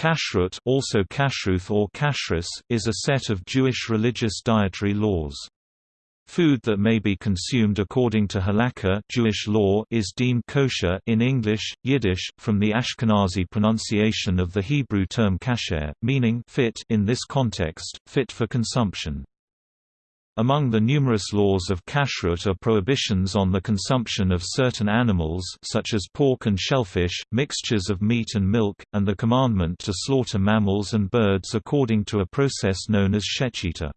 Kashrut also Kashruth or Kashrus, is a set of Jewish religious dietary laws. Food that may be consumed according to halakha Jewish law is deemed kosher in English, Yiddish, from the Ashkenazi pronunciation of the Hebrew term kasher, meaning fit in this context, fit for consumption. Among the numerous laws of kashrut are prohibitions on the consumption of certain animals such as pork and shellfish, mixtures of meat and milk, and the commandment to slaughter mammals and birds according to a process known as shechita.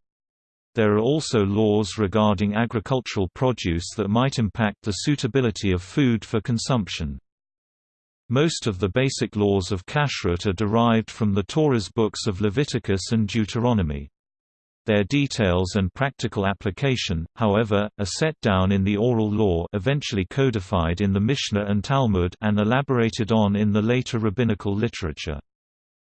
There are also laws regarding agricultural produce that might impact the suitability of food for consumption. Most of the basic laws of kashrut are derived from the Torah's books of Leviticus and Deuteronomy. Their details and practical application, however, are set down in the oral law eventually codified in the Mishnah and Talmud and elaborated on in the later rabbinical literature.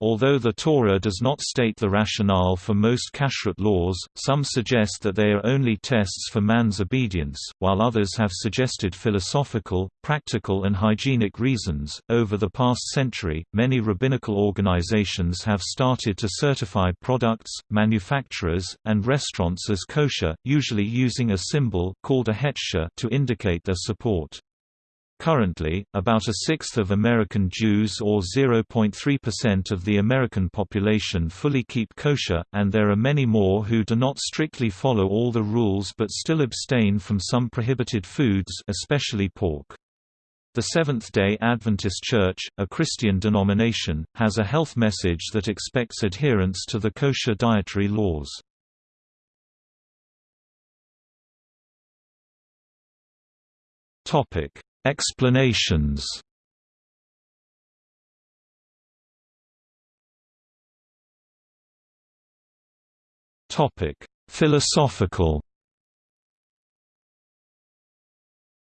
Although the Torah does not state the rationale for most kashrut laws, some suggest that they are only tests for man's obedience, while others have suggested philosophical, practical, and hygienic reasons. Over the past century, many rabbinical organizations have started to certify products, manufacturers, and restaurants as kosher, usually using a symbol called a hechsher to indicate their support. Currently, about a sixth of American Jews or 0.3% of the American population fully keep kosher, and there are many more who do not strictly follow all the rules but still abstain from some prohibited foods especially pork. The Seventh-day Adventist Church, a Christian denomination, has a health message that expects adherence to the kosher dietary laws. Topic: Explanations. Topic: Philosophical.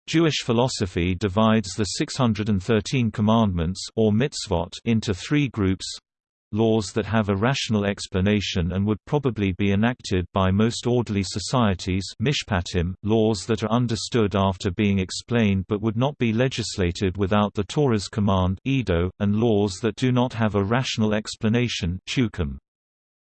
Jewish philosophy divides the 613 commandments or mitzvot into three groups laws that have a rational explanation and would probably be enacted by most orderly societies mishpatim, laws that are understood after being explained but would not be legislated without the Torah's command Edo, and laws that do not have a rational explanation psukim.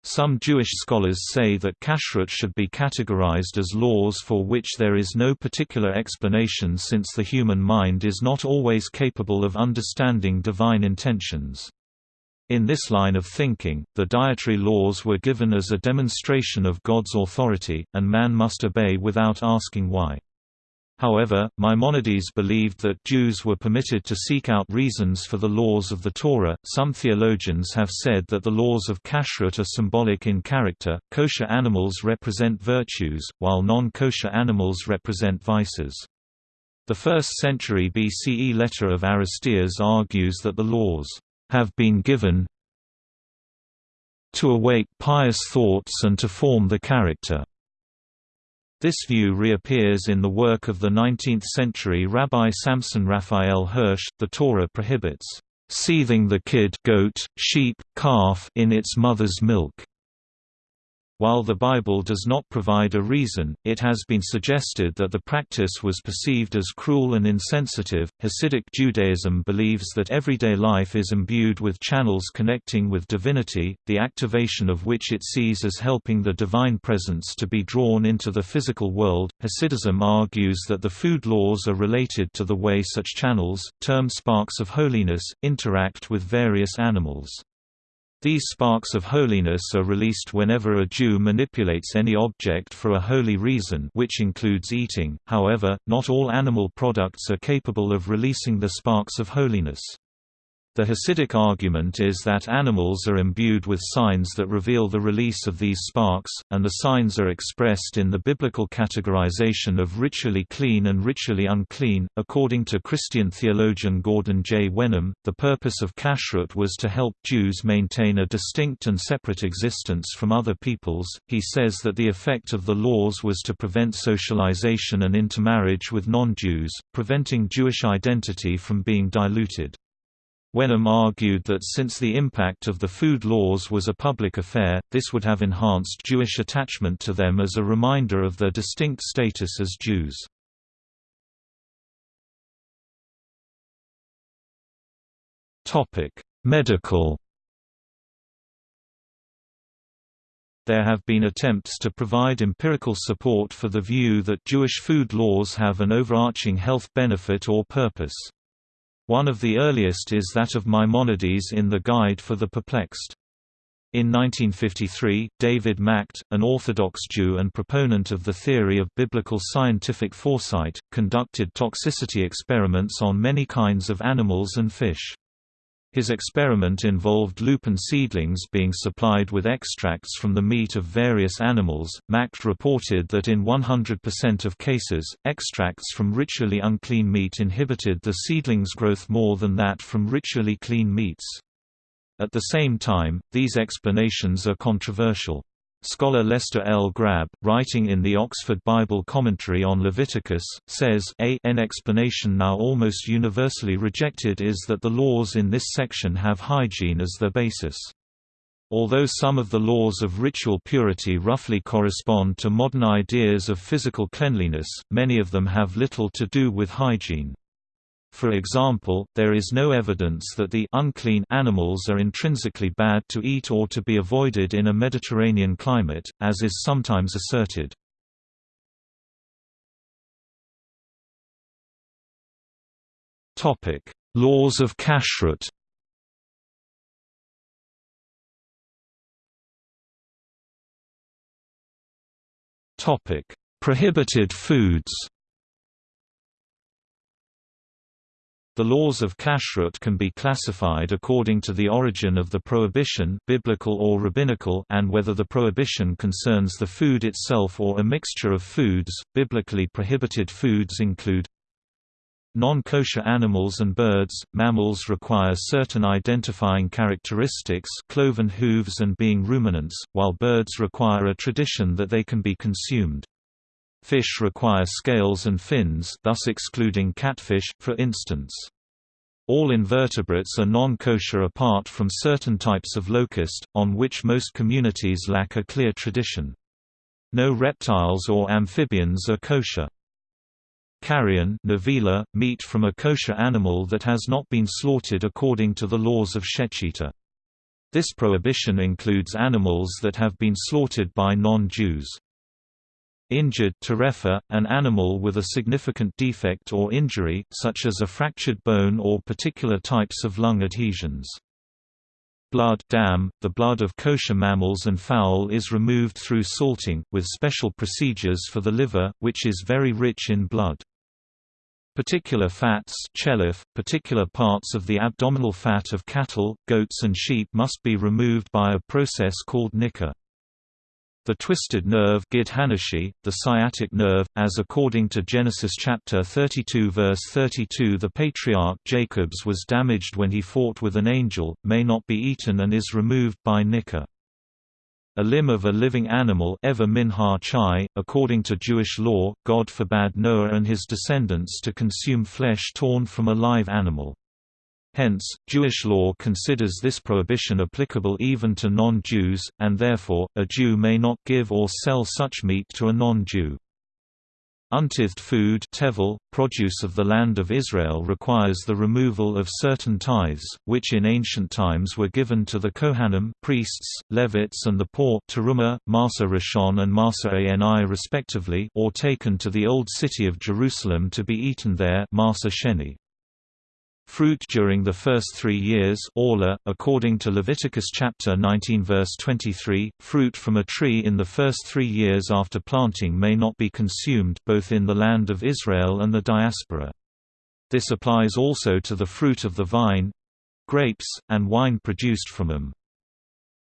Some Jewish scholars say that kashrut should be categorized as laws for which there is no particular explanation since the human mind is not always capable of understanding divine intentions. In this line of thinking, the dietary laws were given as a demonstration of God's authority, and man must obey without asking why. However, Maimonides believed that Jews were permitted to seek out reasons for the laws of the Torah. Some theologians have said that the laws of kashrut are symbolic in character. Kosher animals represent virtues, while non kosher animals represent vices. The 1st century BCE letter of Aristeas argues that the laws have been given to awake pious thoughts and to form the character. This view reappears in the work of the 19th-century Rabbi Samson Raphael Hirsch. The Torah prohibits seething the kid goat, sheep, calf in its mother's milk. While the Bible does not provide a reason, it has been suggested that the practice was perceived as cruel and insensitive. Hasidic Judaism believes that everyday life is imbued with channels connecting with divinity, the activation of which it sees as helping the divine presence to be drawn into the physical world. Hasidism argues that the food laws are related to the way such channels, termed sparks of holiness, interact with various animals. These sparks of holiness are released whenever a Jew manipulates any object for a holy reason which includes eating, however, not all animal products are capable of releasing the sparks of holiness. The Hasidic argument is that animals are imbued with signs that reveal the release of these sparks, and the signs are expressed in the biblical categorization of ritually clean and ritually unclean. According to Christian theologian Gordon J. Wenham, the purpose of kashrut was to help Jews maintain a distinct and separate existence from other peoples. He says that the effect of the laws was to prevent socialization and intermarriage with non Jews, preventing Jewish identity from being diluted. Wenham argued that since the impact of the food laws was a public affair, this would have enhanced Jewish attachment to them as a reminder of their distinct status as Jews. Medical There have been attempts to provide empirical support for the view that Jewish food laws have an overarching health benefit or purpose. One of the earliest is that of Maimonides in the Guide for the Perplexed. In 1953, David Macht, an Orthodox Jew and proponent of the theory of biblical scientific foresight, conducted toxicity experiments on many kinds of animals and fish. His experiment involved lupin seedlings being supplied with extracts from the meat of various animals. Macht reported that in 100% of cases, extracts from ritually unclean meat inhibited the seedlings' growth more than that from ritually clean meats. At the same time, these explanations are controversial. Scholar Lester L. Grabbe, writing in the Oxford Bible Commentary on Leviticus, says a an explanation now almost universally rejected is that the laws in this section have hygiene as their basis. Although some of the laws of ritual purity roughly correspond to modern ideas of physical cleanliness, many of them have little to do with hygiene. For example, there is no evidence that the unclean animals are intrinsically bad to eat or to be avoided in a Mediterranean climate, as is sometimes asserted. Topic: Laws of kashrut. Topic: Prohibited foods. The laws of kashrut can be classified according to the origin of the prohibition biblical or rabbinical and whether the prohibition concerns the food itself or a mixture of foods. Biblically prohibited foods include Non-kosher animals and birds, mammals require certain identifying characteristics cloven hooves and being ruminants, while birds require a tradition that they can be consumed. Fish require scales and fins thus excluding catfish, for instance. All invertebrates are non-kosher apart from certain types of locust, on which most communities lack a clear tradition. No reptiles or amphibians are kosher. Carrion nevela, meat from a kosher animal that has not been slaughtered according to the laws of Shechita. This prohibition includes animals that have been slaughtered by non-Jews. Injured terefa, an animal with a significant defect or injury, such as a fractured bone or particular types of lung adhesions. Blood dam, the blood of kosher mammals and fowl is removed through salting, with special procedures for the liver, which is very rich in blood. Particular fats chelev, particular parts of the abdominal fat of cattle, goats and sheep must be removed by a process called nikah. The twisted nerve the sciatic nerve, as according to Genesis chapter 32 verse 32 the patriarch Jacob's was damaged when he fought with an angel, may not be eaten and is removed by nikah. A limb of a living animal ever minha chai, according to Jewish law, God forbade Noah and his descendants to consume flesh torn from a live animal. Hence, Jewish law considers this prohibition applicable even to non-Jews, and therefore, a Jew may not give or sell such meat to a non-Jew. Untithed food tevel, produce of the land of Israel requires the removal of certain tithes, which in ancient times were given to the Kohanim priests, Levites and the poor terumah, Ma'aser Rishon and Ma'aser Ani respectively or taken to the Old City of Jerusalem to be eaten there Ma'aser Sheni. Fruit during the first three years orla, according to Leviticus chapter 19 verse 23, fruit from a tree in the first three years after planting may not be consumed both in the land of Israel and the diaspora. This applies also to the fruit of the vine—grapes, and wine produced from them.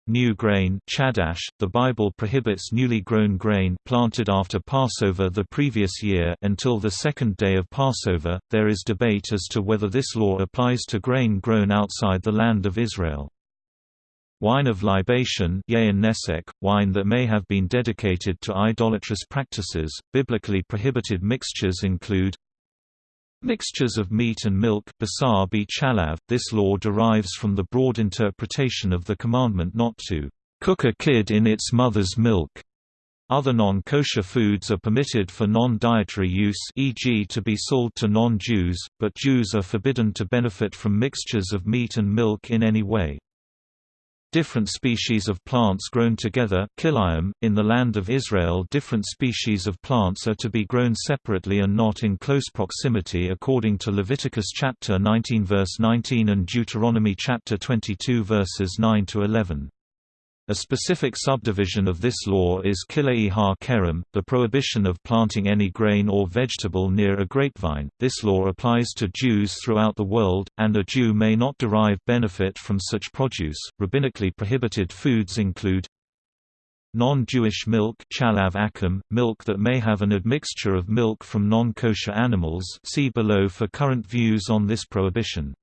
New grain chadash, the Bible prohibits newly grown grain planted after Passover the previous year until the second day of Passover. There is debate as to whether this law applies to grain grown outside the land of Israel. Wine of libation wine that may have been dedicated to idolatrous practices. Biblically prohibited mixtures include Mixtures of meat and milk. This law derives from the broad interpretation of the commandment not to cook a kid in its mother's milk. Other non-kosher foods are permitted for non-dietary use e.g. to be sold to non-Jews, but Jews are forbidden to benefit from mixtures of meat and milk in any way. Different species of plants grown together. .In the land of Israel different species of plants are to be grown separately and not in close proximity according to Leviticus chapter 19 verse 19 and Deuteronomy chapter 22 verses 9 to 11. A specific subdivision of this law is Kilei ha kerem, the prohibition of planting any grain or vegetable near a grapevine. This law applies to Jews throughout the world, and a Jew may not derive benefit from such produce. Rabbinically prohibited foods include non-Jewish milk chalav akum, milk that may have an admixture of milk from non-kosher animals see below for current views on this prohibition.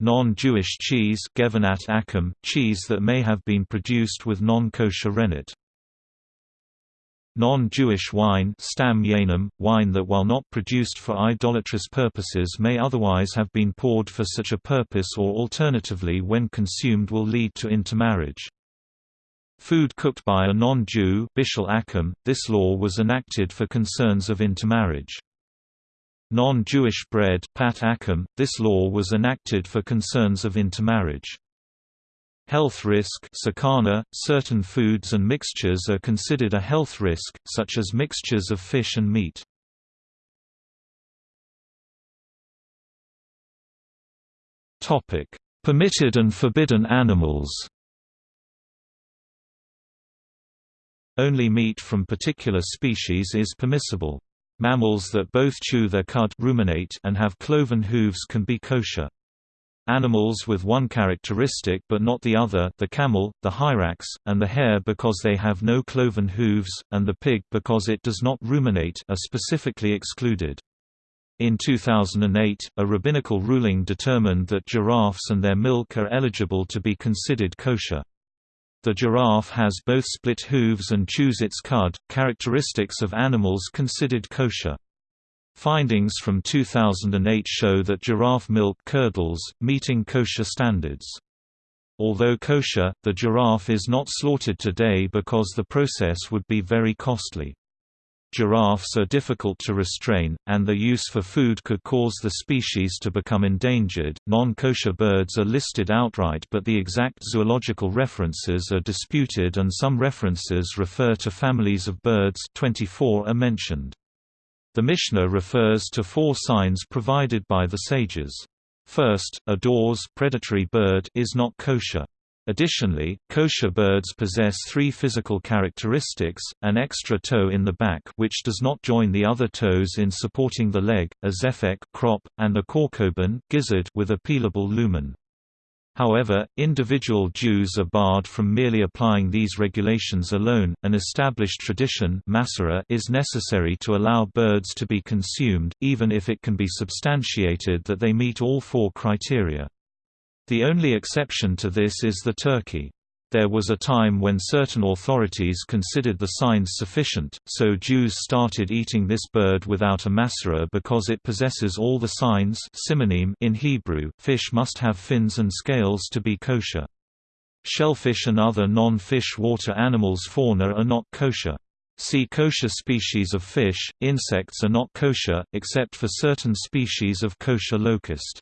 Non-Jewish cheese akum, cheese that may have been produced with non-kosher rennet. Non-Jewish wine stam yeinam, wine that while not produced for idolatrous purposes may otherwise have been poured for such a purpose or alternatively when consumed will lead to intermarriage. Food cooked by a non-Jew this law was enacted for concerns of intermarriage. Non-Jewish bread pat akum, this law was enacted for concerns of intermarriage. Health risk sakana, certain foods and mixtures are considered a health risk, such as mixtures of fish and meat. Permitted and forbidden animals Only meat from particular species is permissible. Mammals that both chew their cud ruminate and have cloven hooves can be kosher. Animals with one characteristic but not the other the camel, the hyrax, and the hare because they have no cloven hooves, and the pig because it does not ruminate are specifically excluded. In 2008, a rabbinical ruling determined that giraffes and their milk are eligible to be considered kosher. The giraffe has both split hooves and chews its cud, characteristics of animals considered kosher. Findings from 2008 show that giraffe milk curdles, meeting kosher standards. Although kosher, the giraffe is not slaughtered today because the process would be very costly. Giraffes are difficult to restrain, and their use for food could cause the species to become endangered. Non kosher birds are listed outright, but the exact zoological references are disputed, and some references refer to families of birds 24 are mentioned. The Mishnah refers to four signs provided by the sages. First, a daws predatory bird is not kosher. Additionally, kosher birds possess three physical characteristics, an extra toe in the back which does not join the other toes in supporting the leg, a zephek crop, and a korkoban gizzard with a peelable lumen. However, individual Jews are barred from merely applying these regulations alone. An established tradition is necessary to allow birds to be consumed, even if it can be substantiated that they meet all four criteria. The only exception to this is the turkey. There was a time when certain authorities considered the signs sufficient, so Jews started eating this bird without a mesorah because it possesses all the signs in Hebrew. Fish must have fins and scales to be kosher. Shellfish and other non-fish water animals fauna are not kosher. See kosher species of fish. Insects are not kosher, except for certain species of kosher locust.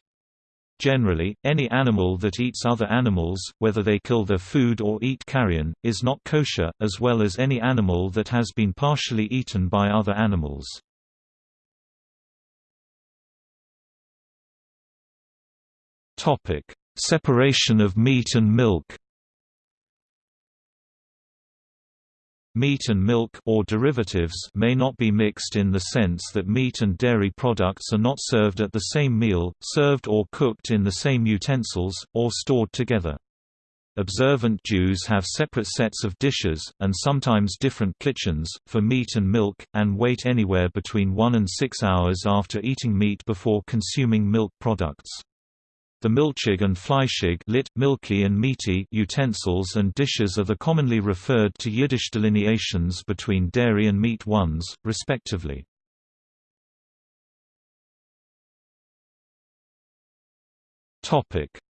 Generally, any animal that eats other animals, whether they kill their food or eat carrion, is not kosher, as well as any animal that has been partially eaten by other animals. Separation of meat and milk Meat and milk or derivatives may not be mixed in the sense that meat and dairy products are not served at the same meal, served or cooked in the same utensils, or stored together. Observant Jews have separate sets of dishes, and sometimes different kitchens, for meat and milk, and wait anywhere between 1 and 6 hours after eating meat before consuming milk products. The milchig and fleischig lit, milky and meaty utensils and dishes are the commonly referred to Yiddish delineations between dairy and meat ones, respectively.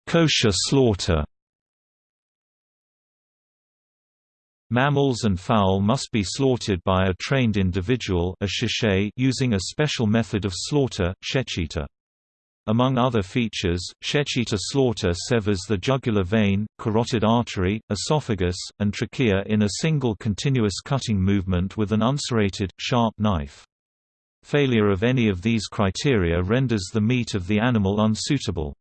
Kosher slaughter Mammals and fowl must be slaughtered by a trained individual a using a special method of slaughter, shechita. Among other features, Shechita slaughter severs the jugular vein, carotid artery, esophagus, and trachea in a single continuous cutting movement with an unserrated, sharp knife. Failure of any of these criteria renders the meat of the animal unsuitable.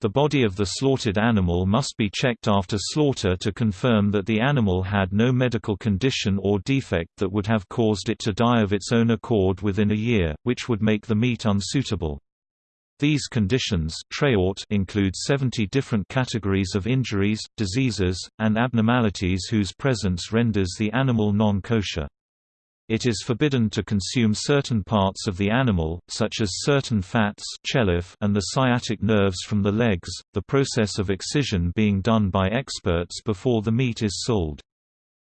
The body of the slaughtered animal must be checked after slaughter to confirm that the animal had no medical condition or defect that would have caused it to die of its own accord within a year, which would make the meat unsuitable. These conditions include 70 different categories of injuries, diseases, and abnormalities whose presence renders the animal non-kosher. It is forbidden to consume certain parts of the animal, such as certain fats and the sciatic nerves from the legs, the process of excision being done by experts before the meat is sold.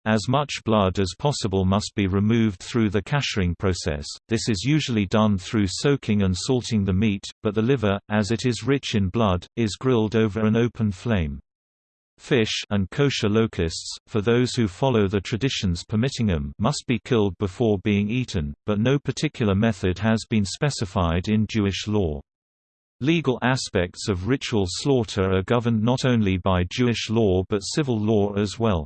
As much blood as possible must be removed through the kashering process, this is usually done through soaking and salting the meat, but the liver, as it is rich in blood, is grilled over an open flame. Fish and kosher locusts, for those who follow the traditions permitting them must be killed before being eaten, but no particular method has been specified in Jewish law. Legal aspects of ritual slaughter are governed not only by Jewish law but civil law as well.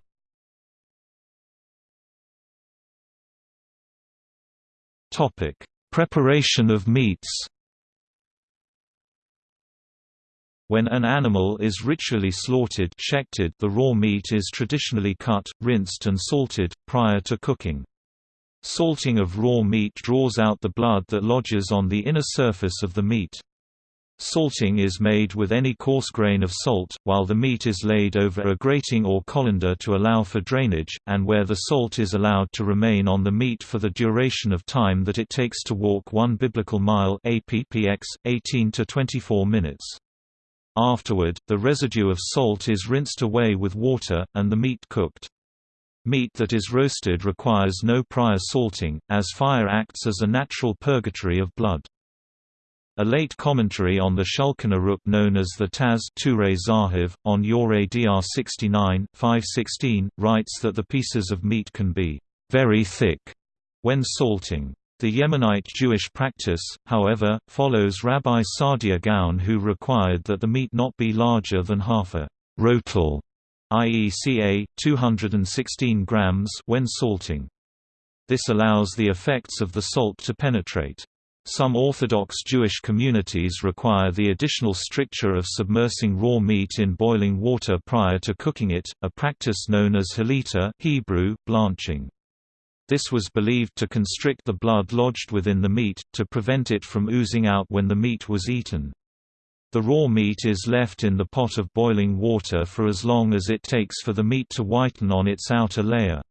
Topic: Preparation of meats. When an animal is ritually slaughtered the raw meat is traditionally cut, rinsed and salted, prior to cooking. Salting of raw meat draws out the blood that lodges on the inner surface of the meat. Salting is made with any coarse grain of salt, while the meat is laid over a grating or colander to allow for drainage, and where the salt is allowed to remain on the meat for the duration of time that it takes to walk one biblical mile APPX, 18 to 24 minutes. Afterward, the residue of salt is rinsed away with water, and the meat cooked. Meat that is roasted requires no prior salting, as fire acts as a natural purgatory of blood. A late commentary on the Shulchan known as the Taz Turei Zahav, on Yoreh De'ah 69, 516, writes that the pieces of meat can be very thick when salting. The Yemenite Jewish practice, however, follows Rabbi Saadia Gaon who required that the meat not be larger than half a rotel, i.e. ca. 216 grams when salting. This allows the effects of the salt to penetrate. Some Orthodox Jewish communities require the additional stricture of submersing raw meat in boiling water prior to cooking it, a practice known as halita Hebrew, blanching. This was believed to constrict the blood lodged within the meat, to prevent it from oozing out when the meat was eaten. The raw meat is left in the pot of boiling water for as long as it takes for the meat to whiten on its outer layer.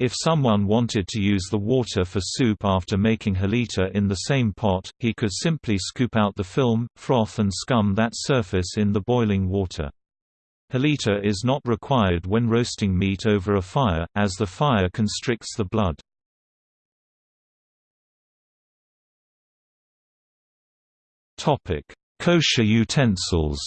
If someone wanted to use the water for soup after making halita in the same pot, he could simply scoop out the film, froth and scum that surface in the boiling water. Halita is not required when roasting meat over a fire, as the fire constricts the blood. Kosher utensils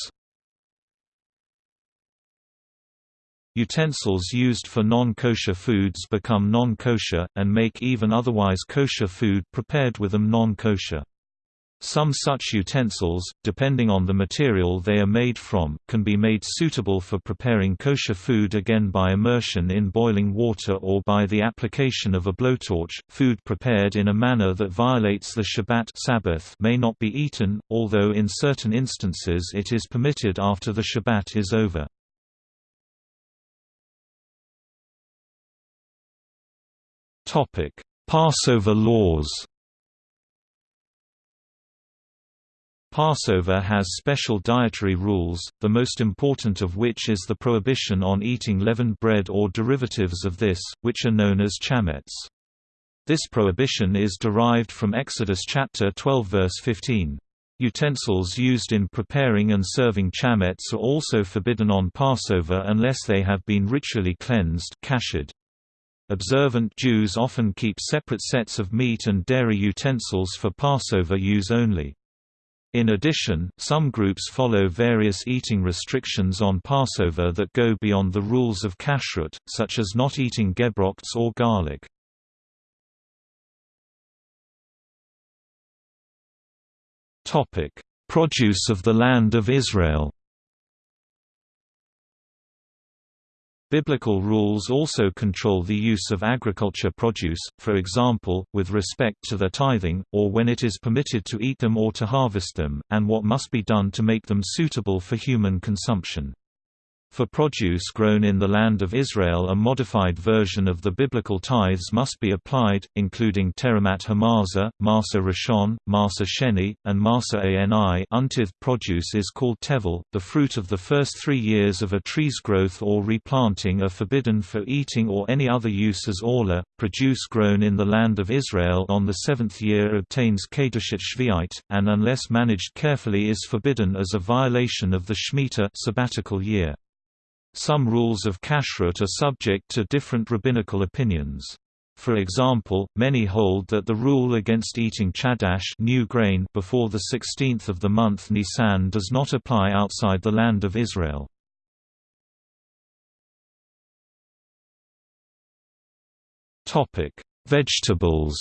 Utensils used for non-kosher foods become non-kosher, and make even otherwise kosher food prepared with them non-kosher. Some such utensils, depending on the material they are made from, can be made suitable for preparing kosher food again by immersion in boiling water or by the application of a blowtorch. Food prepared in a manner that violates the Shabbat Sabbath may not be eaten, although in certain instances it is permitted after the Shabbat is over. Topic: Passover laws. Passover has special dietary rules, the most important of which is the prohibition on eating leavened bread or derivatives of this, which are known as chametz. This prohibition is derived from Exodus chapter 12 verse 15. Utensils used in preparing and serving chametz are also forbidden on Passover unless they have been ritually cleansed kashered. Observant Jews often keep separate sets of meat and dairy utensils for Passover use only. In addition, some groups follow various eating restrictions on Passover that go beyond the rules of kashrut, such as not eating gebrochts or garlic. produce of the land of Israel. Biblical rules also control the use of agriculture produce, for example, with respect to their tithing, or when it is permitted to eat them or to harvest them, and what must be done to make them suitable for human consumption. For produce grown in the land of Israel a modified version of the biblical tithes must be applied, including Teramat hamazah, ma'aser rishon, ma'aser sheni, and ma'aser ani untithed produce is called tevel. The fruit of the first three years of a tree's growth or replanting are forbidden for eating or any other use as orla. Produce grown in the land of Israel on the seventh year obtains kedushat shviite, and unless managed carefully is forbidden as a violation of the Shemitah sabbatical year. Some rules of kashrut are subject to different rabbinical opinions. For example, many hold that the rule against eating chadash new grain before the 16th of the month Nisan does not apply outside the land of Israel. Topic: Vegetables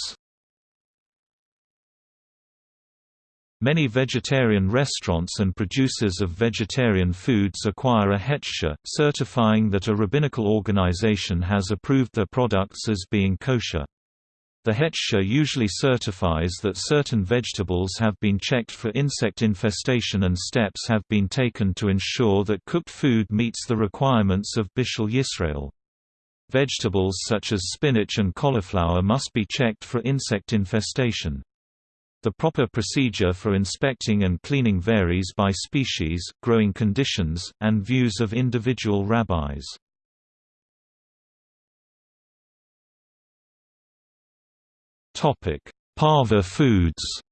Many vegetarian restaurants and producers of vegetarian foods acquire a hechsher, certifying that a rabbinical organization has approved their products as being kosher. The hechsher usually certifies that certain vegetables have been checked for insect infestation and steps have been taken to ensure that cooked food meets the requirements of Bishul Yisrael. Vegetables such as spinach and cauliflower must be checked for insect infestation. The proper procedure for inspecting and cleaning varies by species, growing conditions, and views of individual rabbis. Topic: Pareve foods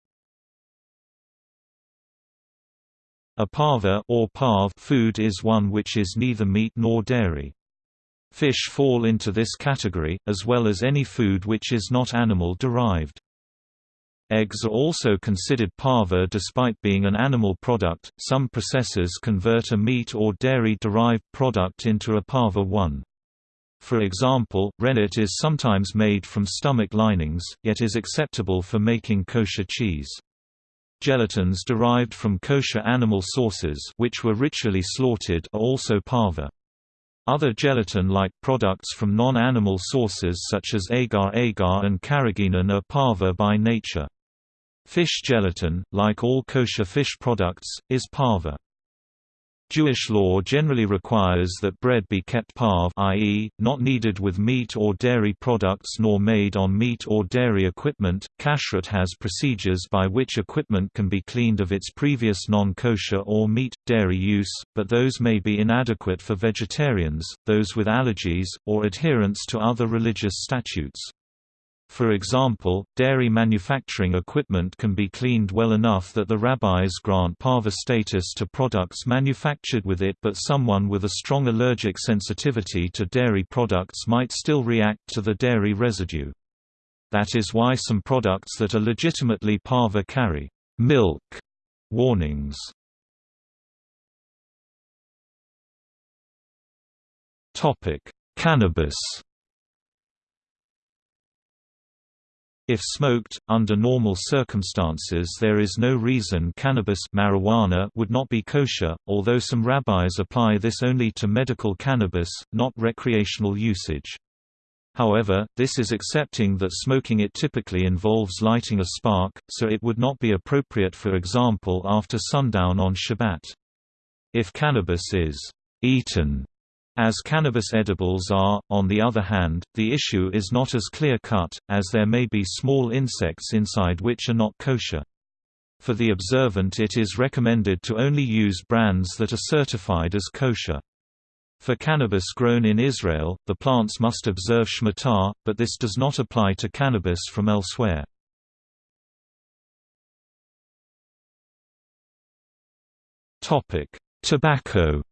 A pareve or parve food is one which is neither meat nor dairy. Fish fall into this category, as well as any food which is not animal-derived. Eggs are also considered pareve despite being an animal product. Some processors convert a meat or dairy derived product into a pareve one. For example, rennet is sometimes made from stomach linings, yet is acceptable for making kosher cheese. Gelatins derived from kosher animal sources which were ritually slaughtered are also pareve. Other gelatin-like products from non-animal sources such as agar-agar and carrageenan are pareve by nature. Fish gelatin, like all kosher fish products, is pareve. Jewish law generally requires that bread be kept parve i.e., not kneaded with meat or dairy products nor made on meat or dairy equipment. Kashrut has procedures by which equipment can be cleaned of its previous non-kosher or meat, dairy use, but those may be inadequate for vegetarians, those with allergies, or adherence to other religious statutes. For example, dairy manufacturing equipment can be cleaned well enough that the rabbis grant pareve status to products manufactured with it but someone with a strong allergic sensitivity to dairy products might still react to the dairy residue. That is why some products that are legitimately pareve carry milk warnings. Cannabis If smoked, under normal circumstances there is no reason cannabis marijuana would not be kosher, although some rabbis apply this only to medical cannabis, not recreational usage. However, this is accepting that smoking it typically involves lighting a spark, so it would not be appropriate for example after sundown on Shabbat. If cannabis is eaten as cannabis edibles are, on the other hand, the issue is not as clear-cut, as there may be small insects inside which are not kosher. For the observant it is recommended to only use brands that are certified as kosher. For cannabis grown in Israel, the plants must observe Shemitah, but this does not apply to cannabis from elsewhere. Tobacco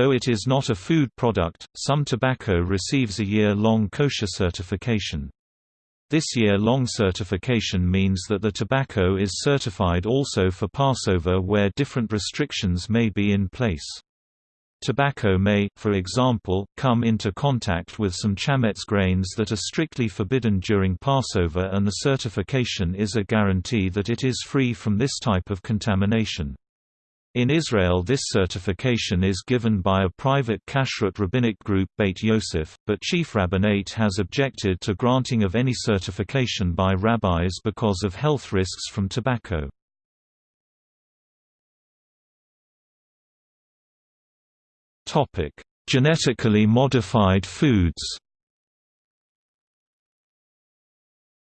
Though it is not a food product, some tobacco receives a year-long kosher certification. This year-long certification means that the tobacco is certified also for Passover where different restrictions may be in place. Tobacco may, for example, come into contact with some chametz grains that are strictly forbidden during Passover and the certification is a guarantee that it is free from this type of contamination. In Israel this certification is given by a private kashrut rabbinic group Beit Yosef, but Chief Rabbinate has objected to granting of any certification by rabbis because of health risks from tobacco. Genetically modified foods.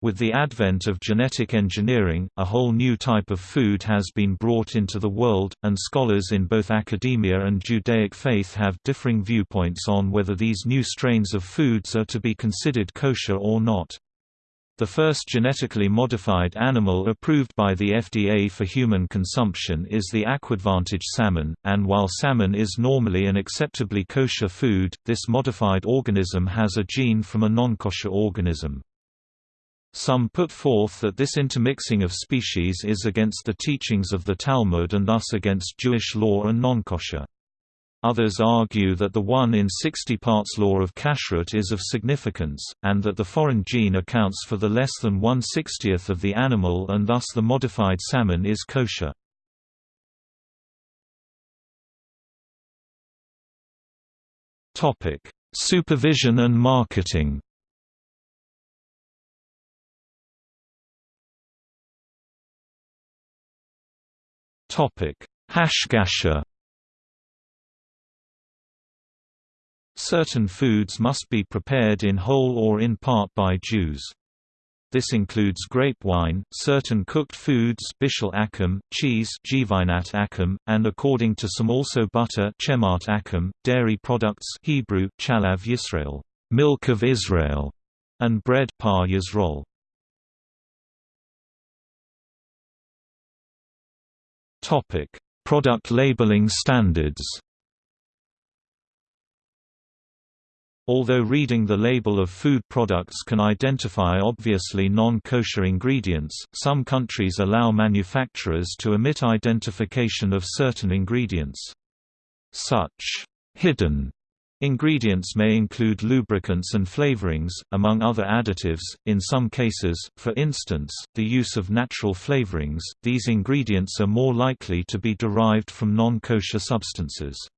With the advent of genetic engineering, a whole new type of food has been brought into the world, and scholars in both academia and Judaic faith have differing viewpoints on whether these new strains of foods are to be considered kosher or not. The first genetically modified animal approved by the FDA for human consumption is the Aquadvantage salmon, and while salmon is normally an acceptably kosher food, this modified organism has a gene from a non-kosher organism. Some put forth that this intermixing of species is against the teachings of the Talmud and thus against Jewish law and non-kosher. Others argue that the 1 in 60 parts law of kashrut is of significance, and that the foreign gene accounts for the less than 1 60th of the animal and thus the modified salmon is kosher. Supervision and marketing Hashgacha Certain foods must be prepared in whole or in part by Jews. This includes grape wine, certain cooked foods bishul akum, cheese akum, and according to some also butter chemat akum, dairy products Hebrew chalav Yisrael, milk of Israel, and bread par Yisrael. Topic: Product labeling standards. Although reading the label of food products can identify obviously non-kosher ingredients, some countries allow manufacturers to omit identification of certain ingredients. Such hidden Ingredients may include lubricants and flavorings, among other additives. In some cases, for instance, the use of natural flavorings, these ingredients are more likely to be derived from non kosher substances.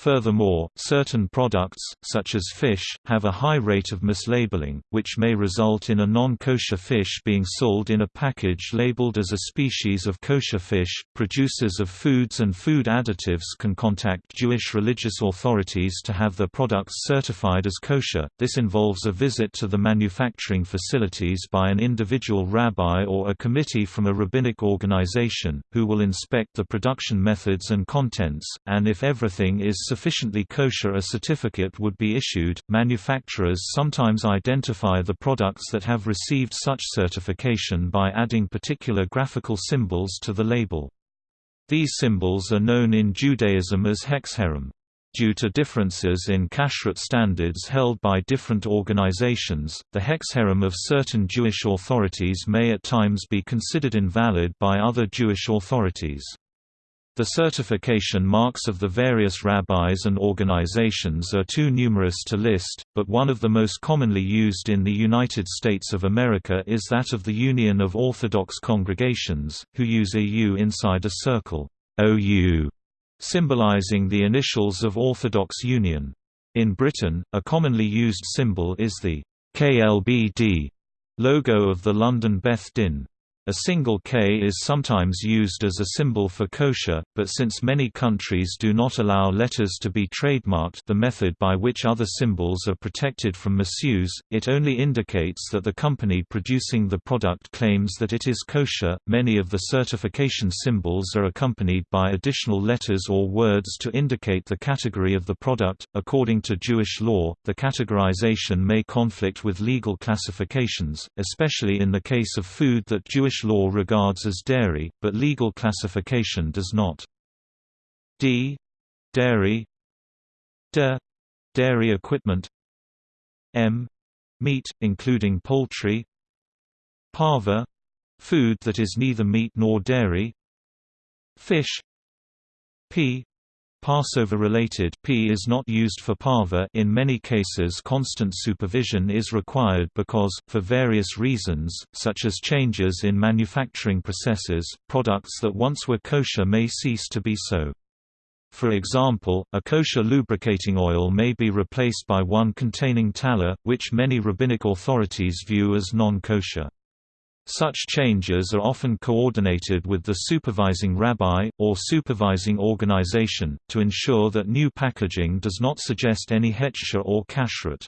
Furthermore, certain products, such as fish, have a high rate of mislabeling, which may result in a non-kosher fish being sold in a package labeled as a species of kosher fish. Producers of foods and food additives can contact Jewish religious authorities to have their products certified as kosher. This involves a visit to the manufacturing facilities by an individual rabbi or a committee from a rabbinic organization, who will inspect the production methods and contents, and if everything is sufficiently kosher a certificate would be issued. Manufacturers sometimes identify the products that have received such certification by adding particular graphical symbols to the label. These symbols are known in Judaism as hechsherim. Due to differences in kashrut standards held by different organizations, the hechsherim of certain Jewish authorities may at times be considered invalid by other Jewish authorities. The certification marks of the various rabbis and organizations are too numerous to list, but one of the most commonly used in the United States of America is that of the Union of Orthodox Congregations, who use a U inside a circle OU, symbolizing the initials of Orthodox Union. In Britain, a commonly used symbol is the KLBD logo of the London Beth Din. A single K is sometimes used as a symbol for kosher, but since many countries do not allow letters to be trademarked the method by which other symbols are protected from misuse, it only indicates that the company producing the product claims that it is kosher. Many of the certification symbols are accompanied by additional letters or words to indicate the category of the product. According to Jewish law, the categorization may conflict with legal classifications, especially in the case of food that Jewish law regards as dairy, but legal classification does not. D. Dairy D. Dairy equipment M. Meat, including poultry Pareve food that is neither meat nor dairy Fish P. Passover-related P is not used for pareve in many cases constant supervision is required because, for various reasons, such as changes in manufacturing processes, products that once were kosher may cease to be so. For example, a kosher lubricating oil may be replaced by one containing tallow, which many rabbinic authorities view as non-kosher. Such changes are often coordinated with the supervising rabbi, or supervising organization, to ensure that new packaging does not suggest any hechsher or kashrut.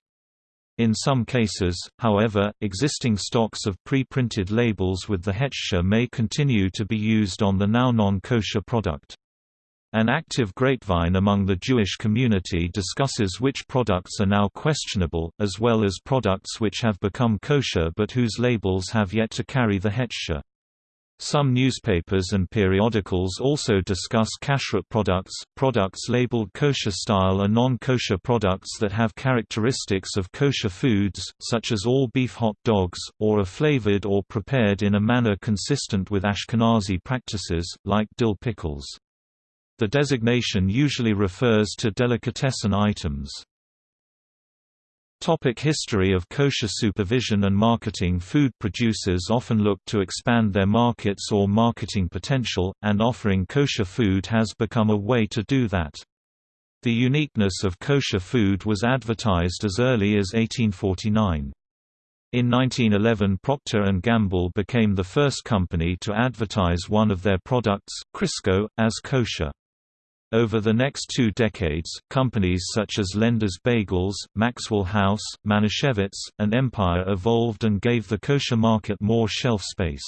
In some cases, however, existing stocks of pre-printed labels with the hechsher may continue to be used on the now non-kosher product. An active grapevine among the Jewish community discusses which products are now questionable, as well as products which have become kosher but whose labels have yet to carry the hechsher. Some newspapers and periodicals also discuss kashrut products, products labeled kosher style are non-kosher products that have characteristics of kosher foods, such as all beef hot dogs, or are flavored or prepared in a manner consistent with Ashkenazi practices, like dill pickles. The designation usually refers to delicatessen items. Topic history of kosher supervision and marketing Food producers often look to expand their markets or marketing potential, and offering kosher food has become a way to do that. The uniqueness of kosher food was advertised as early as 1849. In 1911 Procter & Gamble became the first company to advertise one of their products, Crisco, as kosher. Over the next two decades, companies such as Lender's Bagels, Maxwell House, Manischewitz, and Empire evolved and gave the kosher market more shelf space.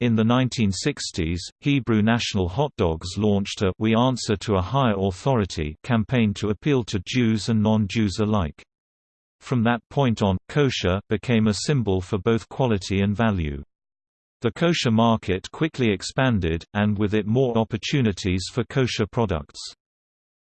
In the 1960s, Hebrew National Hot Dogs launched a We Answer to a Higher Authority campaign to appeal to Jews and non-Jews alike. From that point on, kosher became a symbol for both quality and value. The kosher market quickly expanded, and with it more opportunities for kosher products.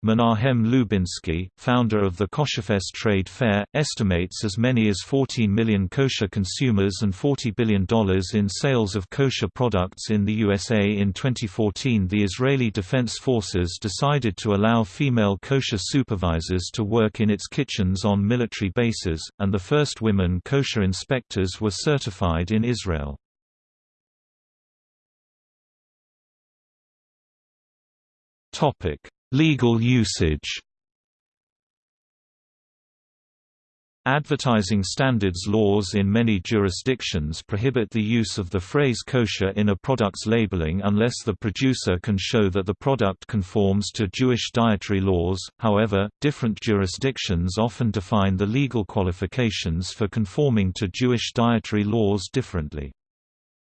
Menachem Lubinsky, founder of the Kosherfest Trade Fair, estimates as many as 14 million kosher consumers and $40 billion in sales of kosher products in the USA. In 2014, the Israeli Defense Forces decided to allow female kosher supervisors to work in its kitchens on military bases, and the first women kosher inspectors were certified in Israel. Topic: Legal usage. Advertising standards laws in many jurisdictions prohibit the use of the phrase kosher in a product's labeling unless the producer can show that the product conforms to Jewish dietary laws. However, different jurisdictions often define the legal qualifications for conforming to Jewish dietary laws differently.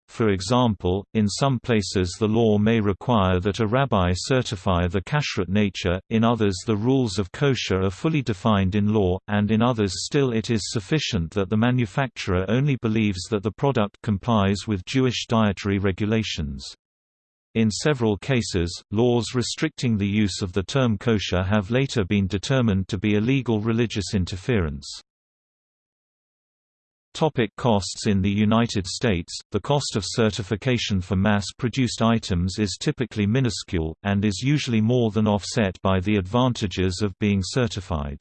For example, in some places the law may require that a rabbi certify the kashrut nature, in others the rules of kosher are fully defined in law, and in others still it is sufficient that the manufacturer only believes that the product complies with Jewish dietary regulations. In several cases, laws restricting the use of the term kosher have later been determined to be illegal religious interference. Topic costs In the United States, the cost of certification for mass-produced items is typically minuscule, and is usually more than offset by the advantages of being certified.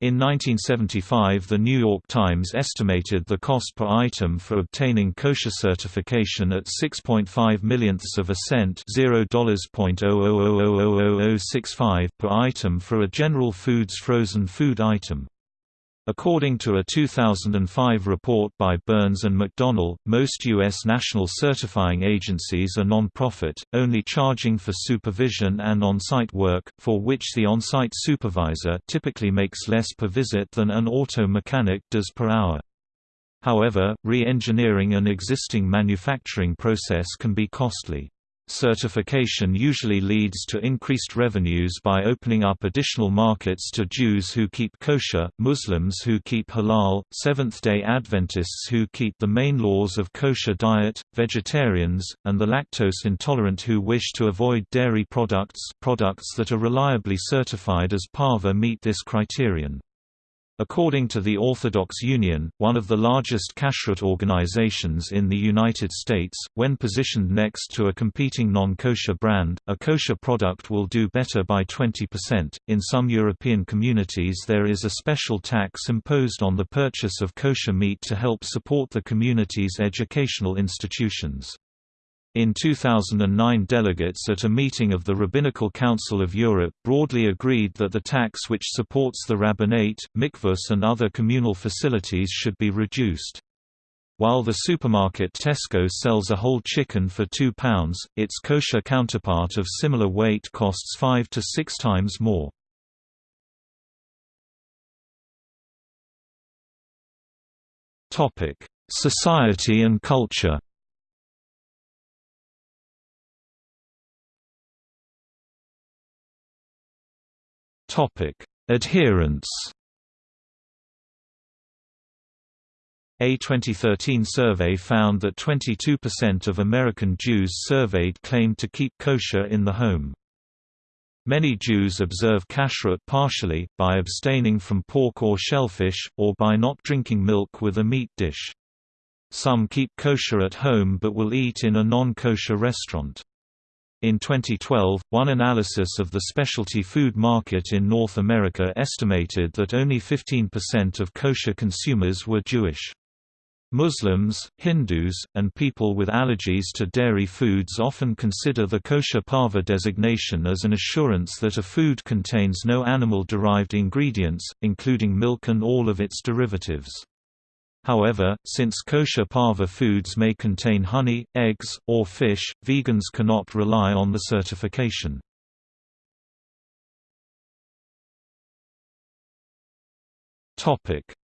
In 1975 the New York Times estimated the cost per item for obtaining kosher certification at 6.5 millionths of a cent $0.00000065 per item for a General Foods frozen food item. According to a 2005 report by Burns and McDonnell, most U.S. national certifying agencies are non-profit, only charging for supervision and on-site work, for which the on-site supervisor typically makes less per visit than an auto mechanic does per hour. However, re-engineering an existing manufacturing process can be costly. Certification usually leads to increased revenues by opening up additional markets to Jews who keep kosher, Muslims who keep halal, Seventh-day Adventists who keep the main laws of kosher diet, vegetarians, and the lactose intolerant who wish to avoid dairy products products that are reliably certified as pareve meet this criterion. According to the Orthodox Union, one of the largest kashrut organizations in the United States, when positioned next to a competing non-kosher brand, a kosher product will do better by 20%. In some European communities, there is a special tax imposed on the purchase of kosher meat to help support the community's educational institutions. In 2009 delegates at a meeting of the Rabbinical Council of Europe broadly agreed that the tax which supports the rabbinate, mikvahs and other communal facilities should be reduced. While the supermarket Tesco sells a whole chicken for £2, its kosher counterpart of similar weight costs 5 to 6 times more. Society and culture Adherence. A 2013 survey found that 22% of American Jews surveyed claimed to keep kosher in the home. Many Jews observe kashrut partially, by abstaining from pork or shellfish, or by not drinking milk with a meat dish. Some keep kosher at home but will eat in a non-kosher restaurant. In 2012, one analysis of the specialty food market in North America estimated that only 15% of kosher consumers were Jewish. Muslims, Hindus, and people with allergies to dairy foods often consider the kosher pareve designation as an assurance that a food contains no animal-derived ingredients, including milk and all of its derivatives. However, since kosher pareve foods may contain honey, eggs, or fish, vegans cannot rely on the certification.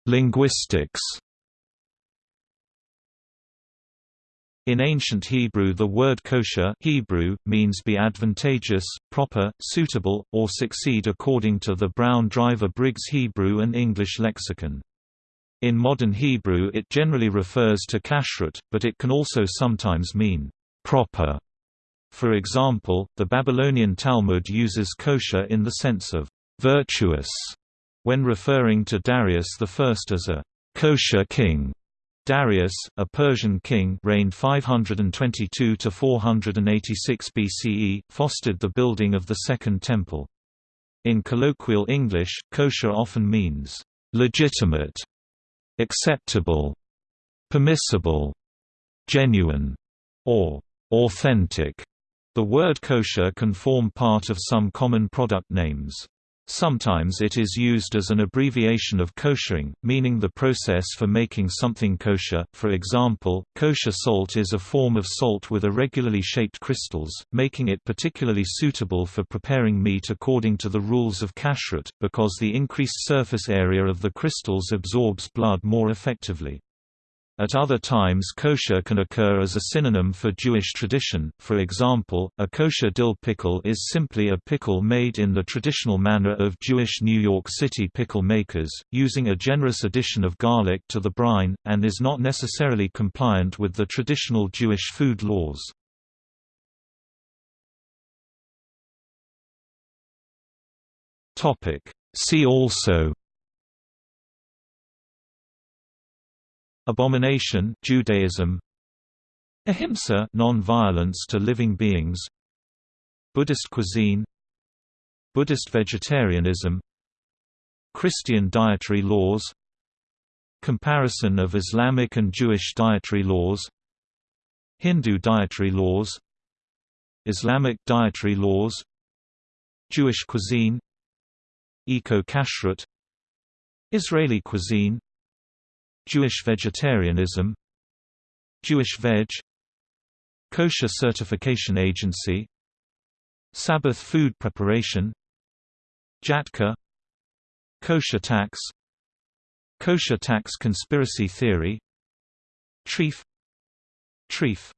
Linguistics In ancient Hebrew the word kosher Hebrew, means be advantageous, proper, suitable, or succeed according to the Brown Driver Briggs Hebrew and English lexicon. In modern Hebrew it generally refers to kashrut, but it can also sometimes mean proper. For example, the Babylonian Talmud uses kosher in the sense of virtuous when referring to Darius I as a kosher king. Darius, a Persian king reigned 522 to 486 BCE, fostered the building of the Second Temple. In colloquial English, kosher often means legitimate acceptable, permissible, genuine, or authentic. The word kosher can form part of some common product names. Sometimes it is used as an abbreviation of koshering, meaning the process for making something kosher. For example, kosher salt is a form of salt with irregularly shaped crystals, making it particularly suitable for preparing meat according to the rules of kashrut, because the increased surface area of the crystals absorbs blood more effectively. At other times kosher can occur as a synonym for Jewish tradition, for example, a kosher dill pickle is simply a pickle made in the traditional manner of Jewish New York City pickle makers, using a generous addition of garlic to the brine, and is not necessarily compliant with the traditional Jewish food laws. See also Abomination Judaism Ahimsa non-violence to living beings Buddhist cuisine Buddhist vegetarianism Christian dietary laws Comparison of Islamic and Jewish dietary laws Hindu dietary laws Islamic dietary laws Jewish cuisine Eco-kashrut Israeli cuisine Jewish vegetarianism Jewish Veg Kosher Certification Agency Sabbath food preparation Jhatka Kosher tax Kosher tax conspiracy theory Treif Treif